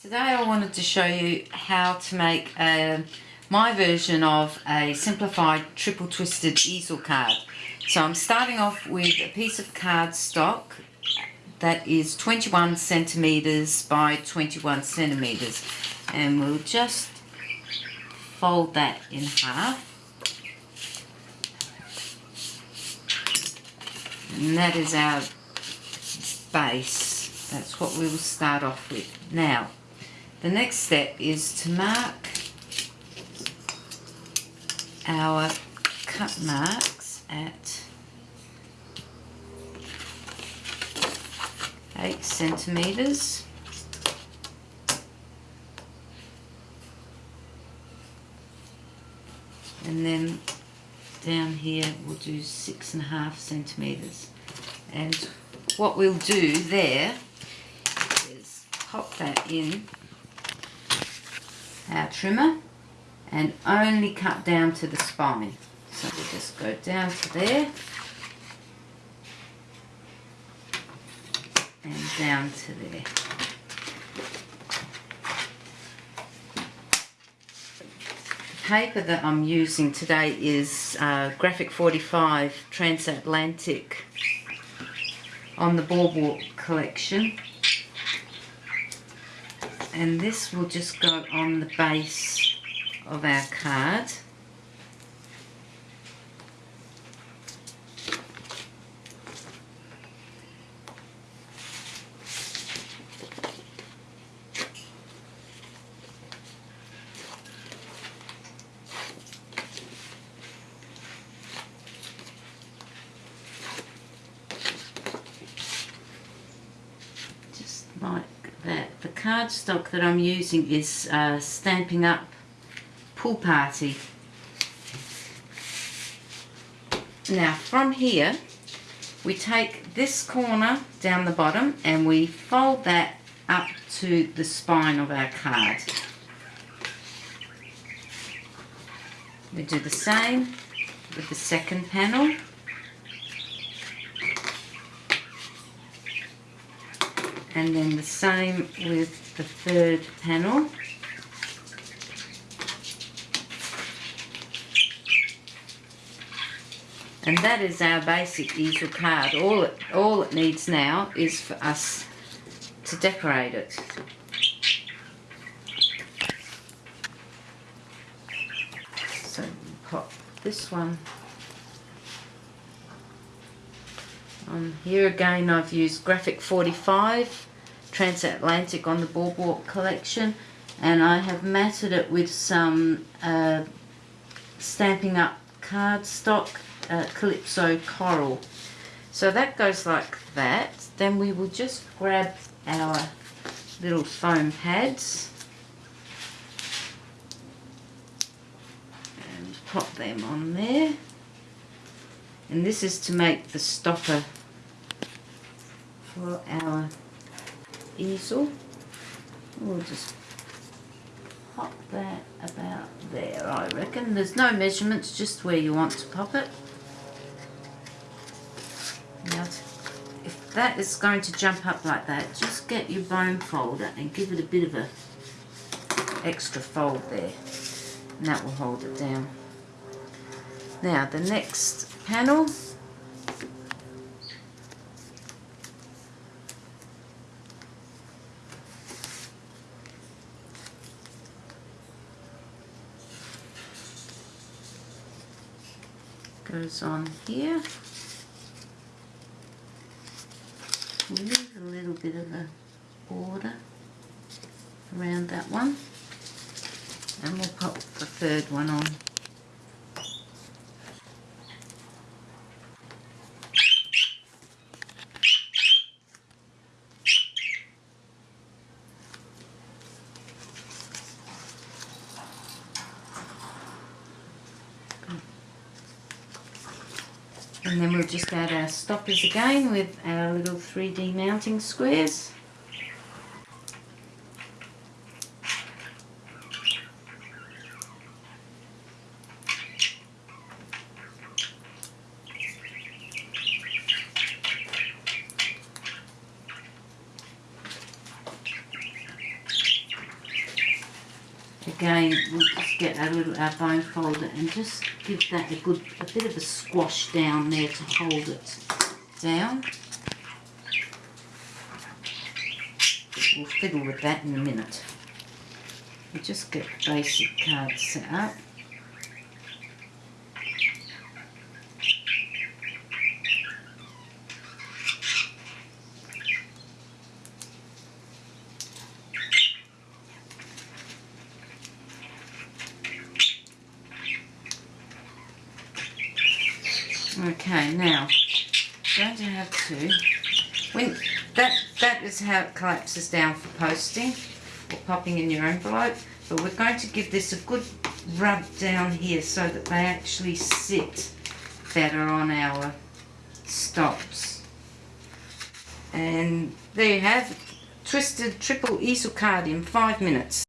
Today I wanted to show you how to make uh, my version of a simplified triple twisted easel card. So I'm starting off with a piece of cardstock that is 21 centimeters by 21 centimeters. And we'll just fold that in half. And that is our base. That's what we will start off with. Now the next step is to mark our cut marks at 8 centimeters. And then down here we'll do six and a half centimeters. And what we'll do there is pop that in our trimmer and only cut down to the spine. So we'll just go down to there and down to there. The paper that I'm using today is uh, Graphic 45 Transatlantic on the Boardwalk collection and this will just go on the base of our card like that. The cardstock that I'm using is uh, Stampin' Up Pool Party. Now from here we take this corner down the bottom and we fold that up to the spine of our card. We do the same with the second panel. And then the same with the third panel. And that is our basic easel card. All it all it needs now is for us to decorate it. So pop this one um, here again I've used graphic 45 transatlantic on the boardwalk collection and I have matted it with some uh, Stampin' Up cardstock uh, calypso coral. So that goes like that. Then we will just grab our little foam pads and pop them on there. And this is to make the stopper for our easel. We'll just pop that about there, I reckon. There's no measurements, just where you want to pop it. Now, if that is going to jump up like that, just get your bone folder and give it a bit of a extra fold there. And that will hold it down. Now, the next panel goes on here. Leave a little bit of a border around that one and we'll pop the third one on. And then we'll just add our stoppers again with our little 3D mounting squares. Again, we'll just get our little our bone folder and just give that a good, a bit of a squash down there to hold it down. We'll fiddle with that in a minute. We'll just get the basic card set up. Okay, now going to have to when that that is how it collapses down for posting or popping in your envelope. But we're going to give this a good rub down here so that they actually sit better on our stops. And there you have twisted triple easel card in five minutes.